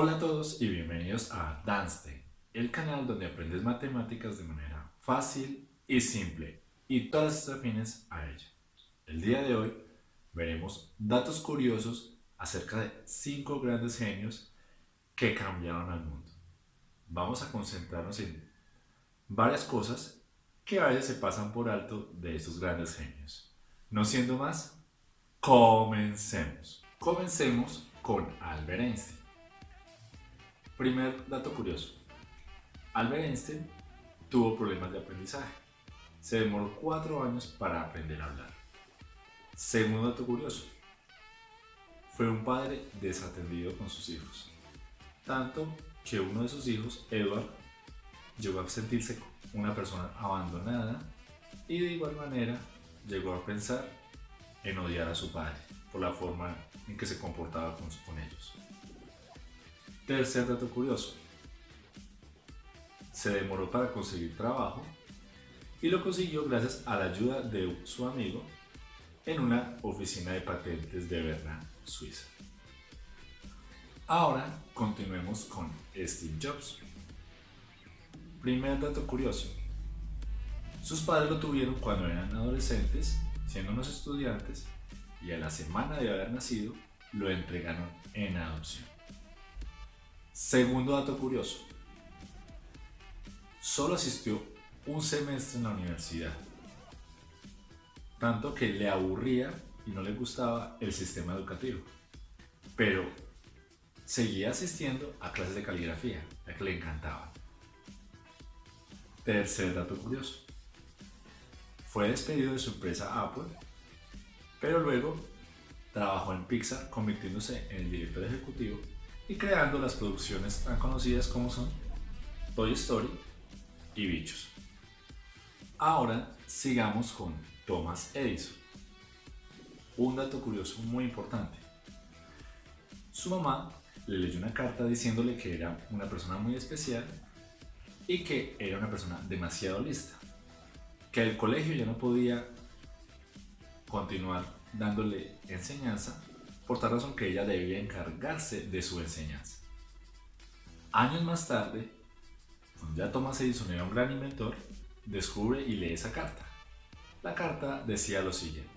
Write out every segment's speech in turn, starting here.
Hola a todos y bienvenidos a Danste, el canal donde aprendes matemáticas de manera fácil y simple y todas estas afines a ella. El día de hoy veremos datos curiosos acerca de 5 grandes genios que cambiaron al mundo. Vamos a concentrarnos en varias cosas que a veces se pasan por alto de estos grandes genios. No siendo más, comencemos. Comencemos con Albert Einstein. Primer dato curioso. Albert Einstein tuvo problemas de aprendizaje. Se demoró cuatro años para aprender a hablar. Segundo dato curioso. Fue un padre desatendido con sus hijos. Tanto que uno de sus hijos, Edward, llegó a sentirse una persona abandonada y de igual manera llegó a pensar en odiar a su padre por la forma en que se comportaba con, con ellos. Tercer dato curioso. Se demoró para conseguir trabajo y lo consiguió gracias a la ayuda de su amigo en una oficina de patentes de Berna, Suiza. Ahora continuemos con Steve Jobs. Primer dato curioso. Sus padres lo tuvieron cuando eran adolescentes, siendo unos estudiantes, y a la semana de haber nacido lo entregaron en adopción. Segundo dato curioso. Solo asistió un semestre en la universidad, tanto que le aburría y no le gustaba el sistema educativo, pero seguía asistiendo a clases de caligrafía, ya que le encantaba. Tercer dato curioso. Fue despedido de su empresa Apple pero luego trabajó en Pixar convirtiéndose en el director ejecutivo y creando las producciones tan conocidas como son Toy Story y Bichos. Ahora sigamos con Thomas Edison. Un dato curioso muy importante. Su mamá le leyó una carta diciéndole que era una persona muy especial y que era una persona demasiado lista, que el colegio ya no podía continuar dándole enseñanza, por tal razón que ella debía encargarse de su enseñanza. Años más tarde, cuando ya Thomas Edison era un gran inventor, descubre y lee esa carta. La carta decía lo siguiente.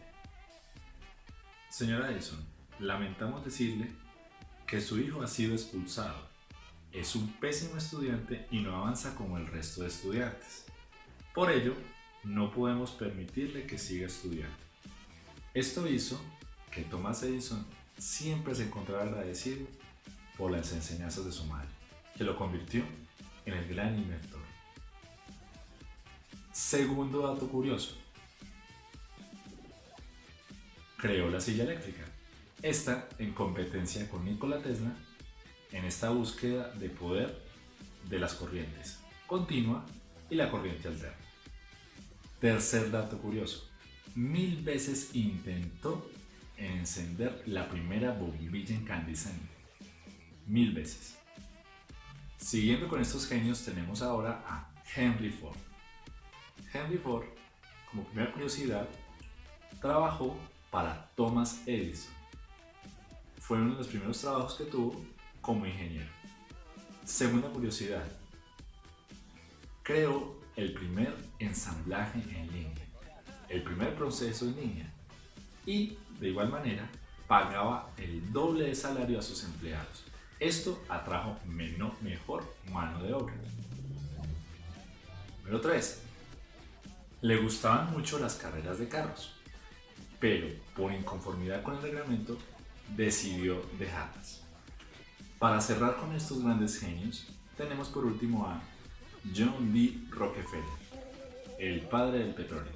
Señora Edison, lamentamos decirle que su hijo ha sido expulsado. Es un pésimo estudiante y no avanza como el resto de estudiantes. Por ello, no podemos permitirle que siga estudiando. Esto hizo que Thomas Edison siempre se encontrara agradecido por las enseñanzas de su madre, que lo convirtió en el gran inventor. Segundo dato curioso. Creó la silla eléctrica. Esta en competencia con Nikola Tesla en esta búsqueda de poder de las corrientes continua y la corriente alterna. Tercer dato curioso mil veces intentó encender la primera bombilla incandescente. Mil veces. Siguiendo con estos genios tenemos ahora a Henry Ford. Henry Ford, como primera curiosidad, trabajó para Thomas Edison. Fue uno de los primeros trabajos que tuvo como ingeniero. Segunda curiosidad, creó el primer ensamblaje en línea el primer proceso en línea y de igual manera pagaba el doble de salario a sus empleados. Esto atrajo menor, mejor mano de obra. Número 3. Le gustaban mucho las carreras de carros, pero por inconformidad con el reglamento decidió dejarlas. Para cerrar con estos grandes genios, tenemos por último a John D. Rockefeller, el padre del petróleo.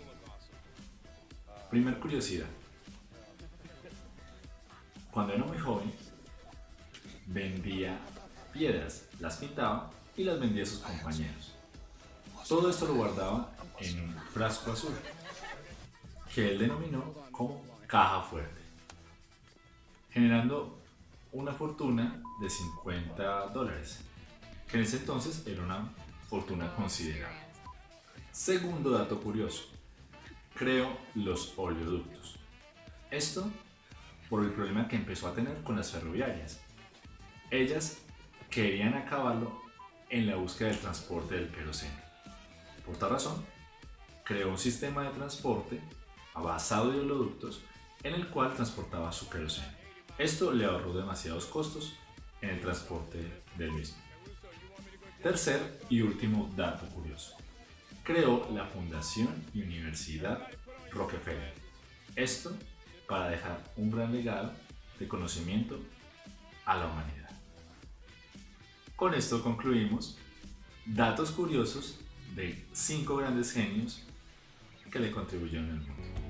Primer curiosidad. Cuando era muy joven, vendía piedras, las pintaba y las vendía a sus compañeros. Todo esto lo guardaba en un frasco azul, que él denominó como caja fuerte, generando una fortuna de 50 dólares, que en ese entonces era una fortuna considerable. Segundo dato curioso, creó los oleoductos. Esto por el problema que empezó a tener con las ferroviarias. Ellas querían acabarlo en la búsqueda del transporte del queroseno. Por tal razón, creó un sistema de transporte basado en oleoductos en el cual transportaba su queroseno. Esto le ahorró demasiados costos en el transporte del mismo. Tercer y último dato curioso. Creó la Fundación y Universidad Rockefeller. Esto para dejar un gran legado de conocimiento a la humanidad. Con esto concluimos datos curiosos de cinco grandes genios que le contribuyeron al mundo.